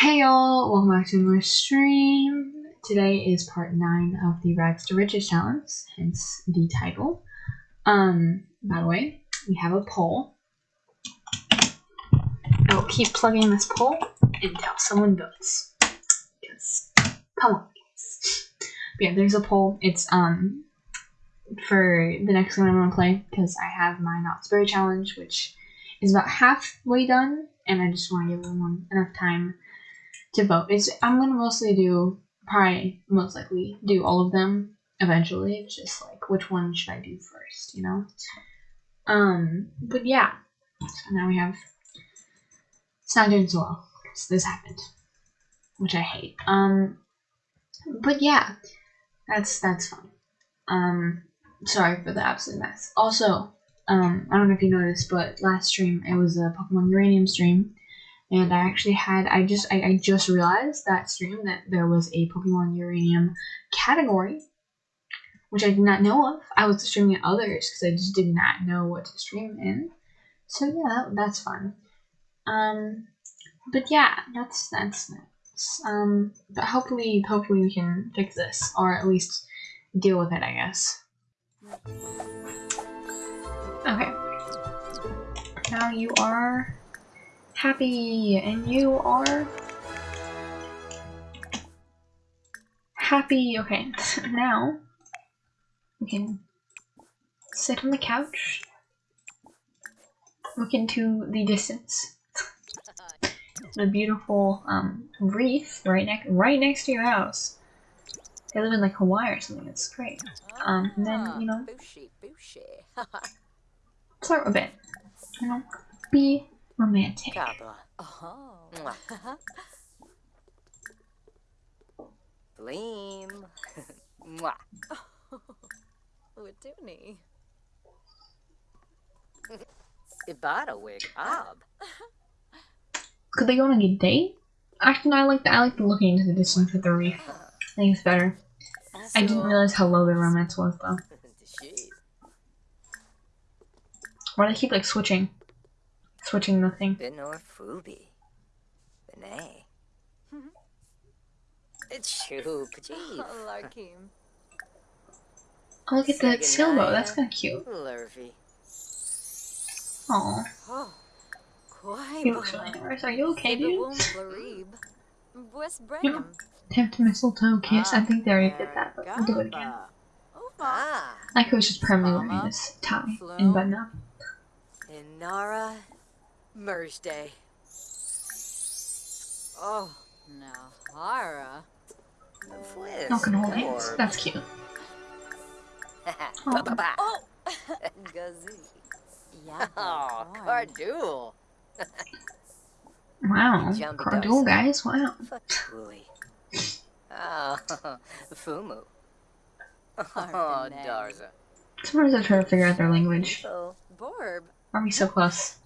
Hey y'all, welcome back to another stream. Today is part 9 of the Rags to Riches challenge, hence the title. Um, by the way, we have a poll. I will keep plugging this poll until someone votes. Because, come on, guys. Yeah, there's a poll. It's, um, for the next one I'm going to play, because I have my Not So Berry challenge, which is about halfway done, and I just want to give everyone enough time to vote. It's I'm gonna mostly do probably most likely do all of them eventually. It's just like which one should I do first, you know? Um but yeah. So now we have it's not doing so well because this happened. Which I hate. Um but yeah. That's that's fine. Um sorry for the absolute mess. Also, um I don't know if you noticed, but last stream it was a Pokemon Uranium stream and I actually had I just I, I just realized that stream that there was a Pokemon Uranium category, which I did not know of. I was streaming others because I just did not know what to stream in. So yeah, that, that's fun. Um, but yeah, that's that's nice. Um, but hopefully hopefully we can fix this or at least deal with it. I guess. Okay. Now you are happy and you are happy. Okay, now we can sit on the couch, look into the distance. the beautiful um, reef right next right next to your house. They live in like Hawaii or something. It's great. Um, and then you know, flirt a bit. You know, be romantic. Oh. Uh-huh. Bleem. Mwah. Ibada wig ob. Could they go on a date? Actually, no, I like the, I like the looking into the distance with the reef. Uh-huh. I think it's better. I didn't realize how low the romance was though. Why do they keep like switching? Switching the thing. Benor Fubi. Benay. It's Chu Pajif. Larkim. Oh, look at the Silbo. That's kind of cute. Lurvy. Aw, Oh. Quite. he looks really nice. Are you okay, dude? West Yeah. Bram. Tap to mistletoe kiss. I think they already did that, but we'll do it again. Ah. Like I was just permanently wearing this tie and button up. Inara Merge Oh, now Hara. Not gonna hold hands. That's cute. Oh. Ba-ba-ba. Oh. Gazi. Yeah. Oh, Cardul. Wow. Jumpy Cardul, guys. Wow. Fatui. Oh, Fumu. Oh, Darza. Sometimes I try to figure out their language. So, Borb. Are we so close?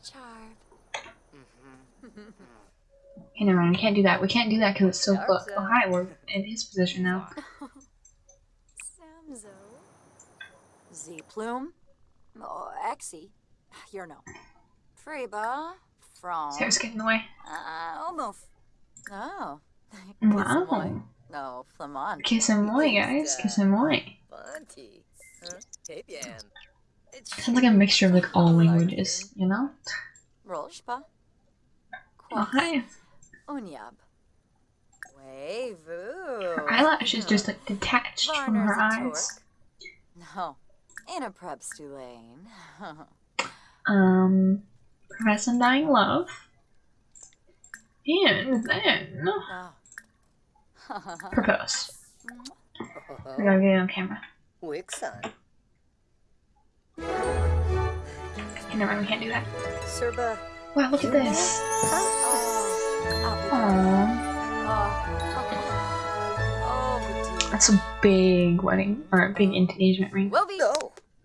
Okay, never mind. We can't do that. We can't do that because it's so close. Oh, hi. We're in his position now. Samzo. Z Plume. Oh, Exy. You're no. Freba. From. Sarah's getting in the way. Uh. Oh. Mm, wow. Oh. No, Flamand. Kiss him moi, guys. Uh, Kiss him moi. Bunty. Huh? Tapian. It's Sounds like a mixture of like all languages, uh, you know? Rolshpa. Oh, hi. Unyab. Her eyelash is just like detached from her eyes. No. In a prep Stulane. Um, Profess Dying Love. And then oh. propose. We gotta get it on camera. Wixon. Never mind, we can't do that. Serba. Wow, look at this. Oh. Aww. That's a big wedding, or a big engagement ring. Well, be. No.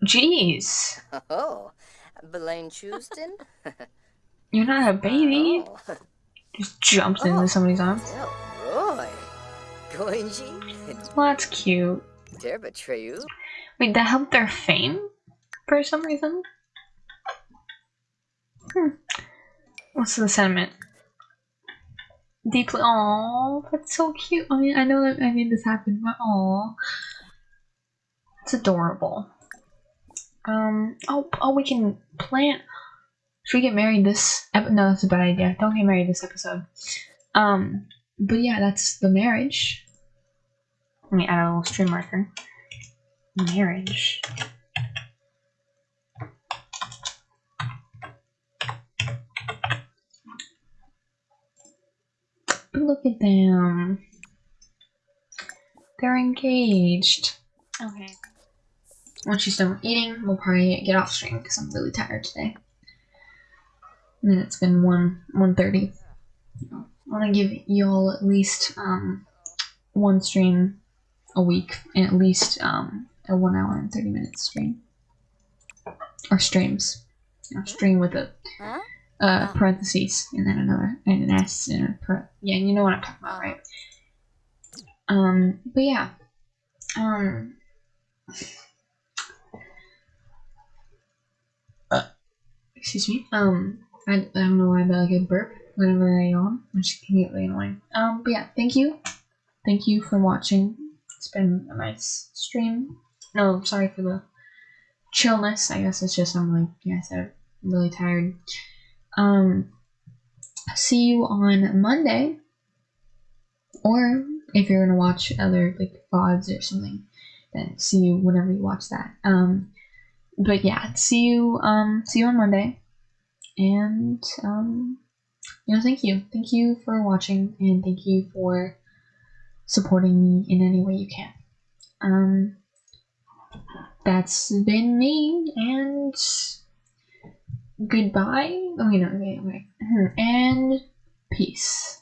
Jeez. Oh. Belaine Houston. You're not a baby. Just jumps into Oh. somebody's arms. Roy. Goinji. Well, that's cute. Derba Treyu. Wait, that helped their fame? For some reason? Hmm. What's the sentiment? deeply. Oh, that's so cute. I mean, I know that I made this happen, but oh, it's adorable. Um. Oh. Oh, we can plant. Should we get married this? Ep- no, that's a bad idea. Don't get married this episode. Um. But yeah, that's the marriage. Let me add a little stream marker. Marriage. Look at them. They're engaged. Okay. Once she's done eating, we'll probably get off stream because I'm really tired today. And then it's been one one thirty. I want to give y'all at least um one stream a week and at least um a one hour and thirty minute stream or streams. You know, stream with a Huh? Uh, parentheses and then another and an S and a par- yeah, you know what I'm talking about, right? Um, but yeah, um, uh, excuse me. Um, I, I don't know why, but like a burp whenever I yawn, which can get really annoying. Um, but yeah, thank you, thank you for watching. It's been a nice stream. No, sorry for the chillness. I guess it's just I'm like, yeah, I said, I'm really tired. Um, see you on Monday, or if you're gonna watch other like VODs or something, then see you whenever you watch that. Um, but yeah, see you. Um, see you on Monday, and um, you know, thank you, thank you for watching, and thank you for supporting me in any way you can. Um, that's been me, and goodbye. Oh, wait, no, wait, wait. Hmm, and peace.